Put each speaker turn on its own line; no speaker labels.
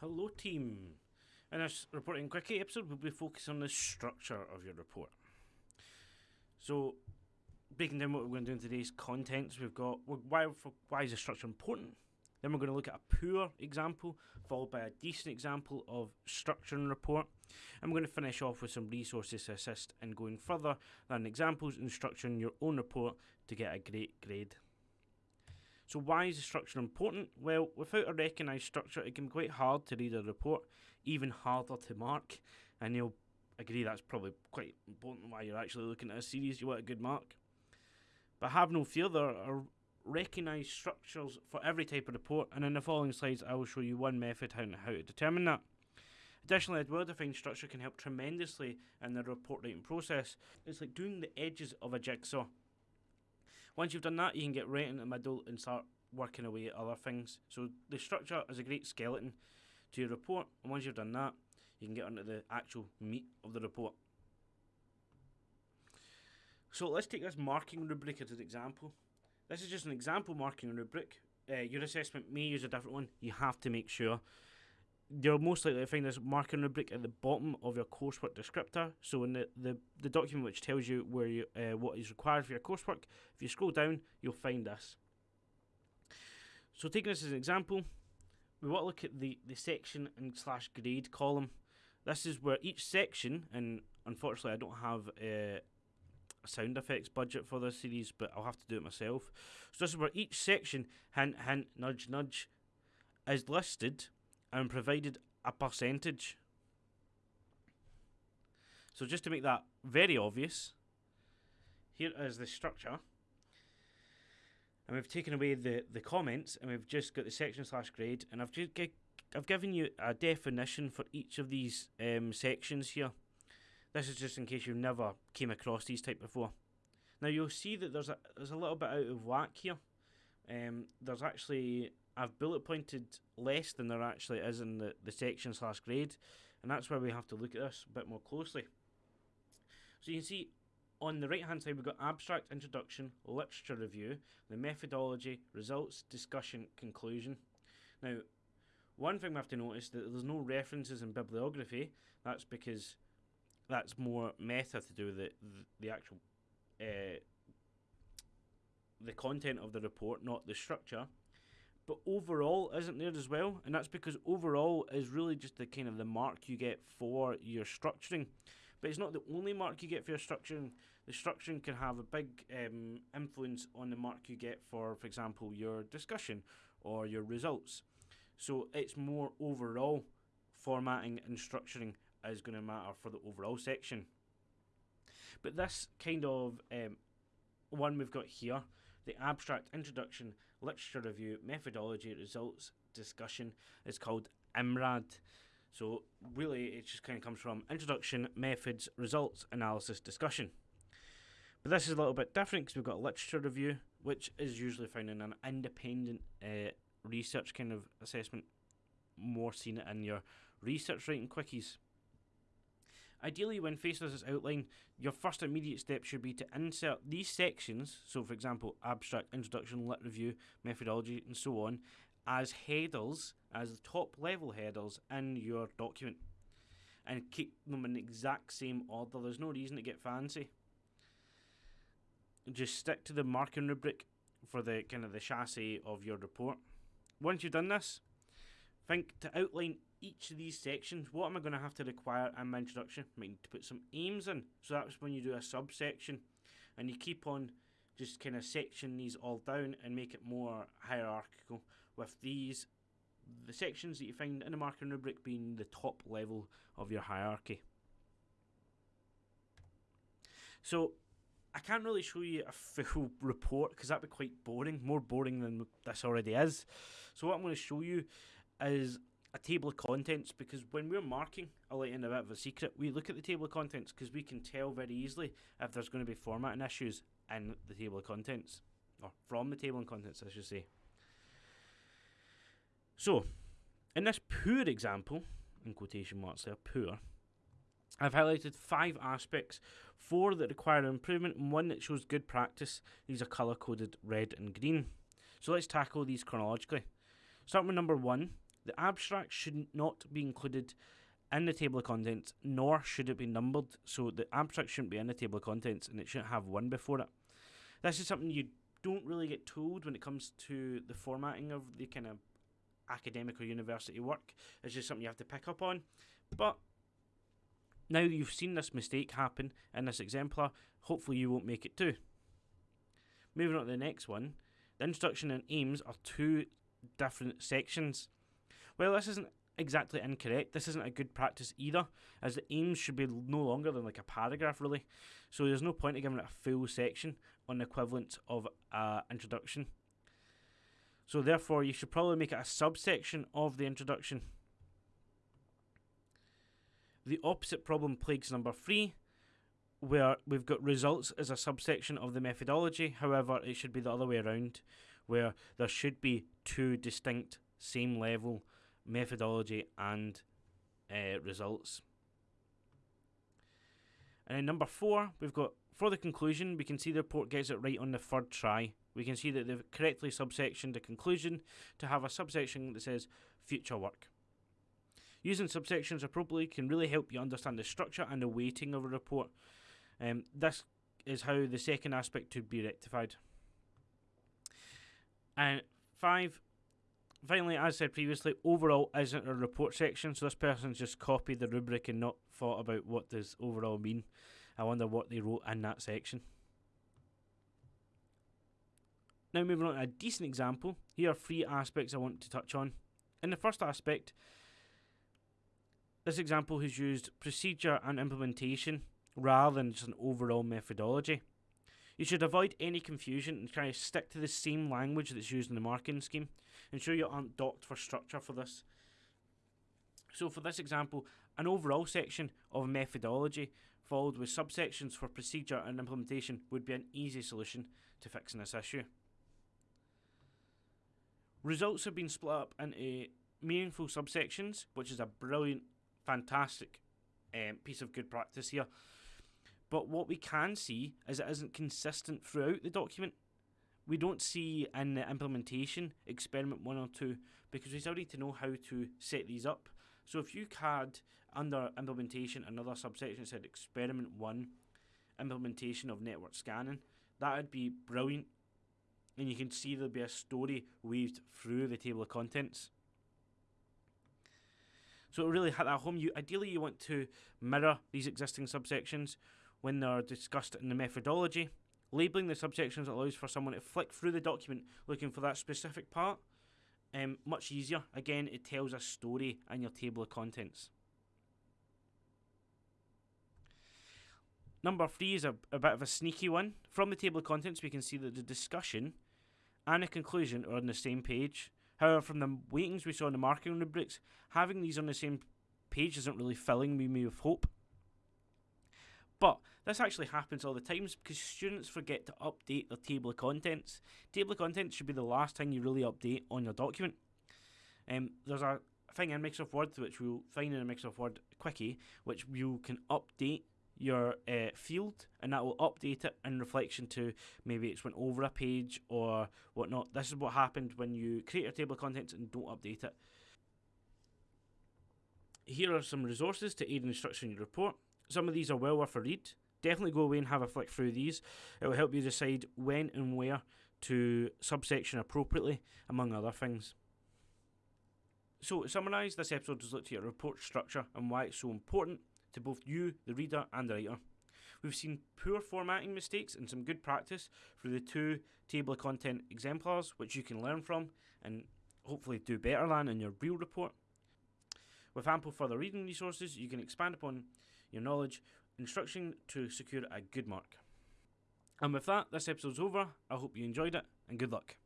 Hello, team. In this reporting quickie episode, we'll be focusing on the structure of your report. So, breaking down what we're going to do in today's contents, we've got why why is the structure important. Then we're going to look at a poor example, followed by a decent example of structuring a report. And we're going to finish off with some resources to assist in going further than examples and structuring your own report to get a great grade. So why is the structure important? Well, without a recognised structure, it can be quite hard to read a report, even harder to mark. And you'll agree that's probably quite important why you're actually looking at a series, you want a good mark. But have no fear, there are recognised structures for every type of report, and in the following slides I will show you one method how, how to determine that. Additionally, a well-defined structure can help tremendously in the report writing process. It's like doing the edges of a jigsaw. Once you've done that, you can get right into the middle and start working away at other things. So the structure is a great skeleton to your report, and once you've done that, you can get onto the actual meat of the report. So let's take this marking rubric as an example. This is just an example marking rubric. Uh, your assessment may use a different one. You have to make sure you're most likely to find this marking rubric at the bottom of your coursework descriptor. So in the, the, the document which tells you where you uh, what is required for your coursework, if you scroll down, you'll find this. So taking this as an example, we want to look at the, the section and slash grade column. This is where each section, and unfortunately I don't have uh, a sound effects budget for this series, but I'll have to do it myself. So this is where each section, hint, hint, nudge, nudge, is listed and provided a percentage. So just to make that very obvious, here is the structure. And we've taken away the, the comments and we've just got the section slash grade and I've just I've given you a definition for each of these um, sections here. This is just in case you've never came across these type before. Now you'll see that there's a there's a little bit out of whack here. Um, there's actually I've bullet pointed less than there actually is in the, the section slash grade, and that's where we have to look at this a bit more closely. So you can see on the right hand side we've got abstract, introduction, literature review, the methodology, results, discussion, conclusion. Now, one thing we have to notice that there's no references in bibliography. That's because that's more meta to do with the the, the actual uh, the content of the report, not the structure but overall isn't there as well, and that's because overall is really just the kind of the mark you get for your structuring. But it's not the only mark you get for your structuring. The structuring can have a big um, influence on the mark you get for, for example, your discussion or your results. So it's more overall formatting and structuring is going to matter for the overall section. But this kind of um, one we've got here the abstract introduction, literature review, methodology, results, discussion is called IMRAD. So really, it just kind of comes from introduction, methods, results, analysis, discussion. But this is a little bit different because we've got a literature review, which is usually found in an independent uh, research kind of assessment. More seen in your research writing quickies. Ideally, when faced with this outline, your first immediate step should be to insert these sections, so for example, abstract, introduction, lit review, methodology, and so on, as headers, as the top level headers in your document. And keep them in the exact same order. There's no reason to get fancy. Just stick to the marking rubric for the kind of the chassis of your report. Once you've done this, think to outline each of these sections, what am I going to have to require in my introduction? I need to put some aims in. So that's when you do a subsection and you keep on just kind of section these all down and make it more hierarchical with these the sections that you find in the marking rubric being the top level of your hierarchy. So I can't really show you a full report because that'd be quite boring, more boring than this already is. So what I'm going to show you is a table of contents because when we're marking, I'll let you in a bit of a secret, we look at the table of contents because we can tell very easily if there's going to be formatting issues in the table of contents, or from the table of contents, I should say. So, in this poor example, in quotation marks there, poor, I've highlighted five aspects, four that require improvement and one that shows good practice. These are colour coded red and green. So let's tackle these chronologically. Starting with number one, The abstract should not be included in the table of contents, nor should it be numbered. So the abstract shouldn't be in the table of contents and it shouldn't have one before it. This is something you don't really get told when it comes to the formatting of the kind of academic or university work. It's just something you have to pick up on. But now you've seen this mistake happen in this exemplar, hopefully you won't make it too. Moving on to the next one, the introduction and aims are two different sections. Well, this isn't exactly incorrect. This isn't a good practice either, as the aims should be no longer than like a paragraph, really. So there's no point in giving it a full section on the equivalent of an introduction. So therefore, you should probably make it a subsection of the introduction. The opposite problem plagues number three, where we've got results as a subsection of the methodology. However, it should be the other way around, where there should be two distinct same level methodology and uh, results. And then number four, we've got for the conclusion, we can see the report gets it right on the third try. We can see that they've correctly subsectioned the conclusion to have a subsection that says future work. Using subsections appropriately can really help you understand the structure and the weighting of a report. Um, this is how the second aspect could be rectified. And five, finally, as I said previously, overall isn't a report section, so this person's just copied the rubric and not thought about what does overall mean. I wonder what they wrote in that section. Now moving on to a decent example, here are three aspects I want to touch on. In the first aspect, this example has used procedure and implementation rather than just an overall methodology. You should avoid any confusion and try to stick to the same language that's used in the marking scheme. Ensure you aren't docked for structure for this. So for this example, an overall section of methodology followed with subsections for procedure and implementation would be an easy solution to fixing this issue. Results have been split up into meaningful subsections, which is a brilliant, fantastic um, piece of good practice here. But what we can see is it isn't consistent throughout the document. We don't see in the implementation experiment one or two because we still need to know how to set these up. So if you had under implementation another subsection that said experiment one, implementation of network scanning, that would be brilliant. And you can see there'll be a story weaved through the table of contents. So to really hit that home, you ideally you want to mirror these existing subsections when they're discussed in the methodology. Labeling the subsections allows for someone to flick through the document looking for that specific part. Um, much easier. Again, it tells a story in your table of contents. Number three is a, a bit of a sneaky one. From the table of contents, we can see that the discussion and the conclusion are on the same page. However, from the weightings we saw in the marking rubrics, having these on the same page isn't really filling me with hope. But this actually happens all the times because students forget to update their table of contents. Table of contents should be the last thing you really update on your document. Um, there's a thing in Microsoft Word which we'll find in a Microsoft Word quickie, which you can update your uh, field and that will update it in reflection to maybe it's went over a page or whatnot. This is what happened when you create your table of contents and don't update it. Here are some resources to aid in structuring your report. Some of these are well worth a read. Definitely go away and have a flick through these. It will help you decide when and where to subsection appropriately, among other things. So, to summarise, this episode has looked at your report structure and why it's so important to both you, the reader, and the writer. We've seen poor formatting mistakes and some good practice through the two table of content exemplars, which you can learn from and hopefully do better than in your real report. With ample further reading resources, you can expand upon your knowledge, instruction to secure a good mark. And with that, this episode's over. I hope you enjoyed it, and good luck.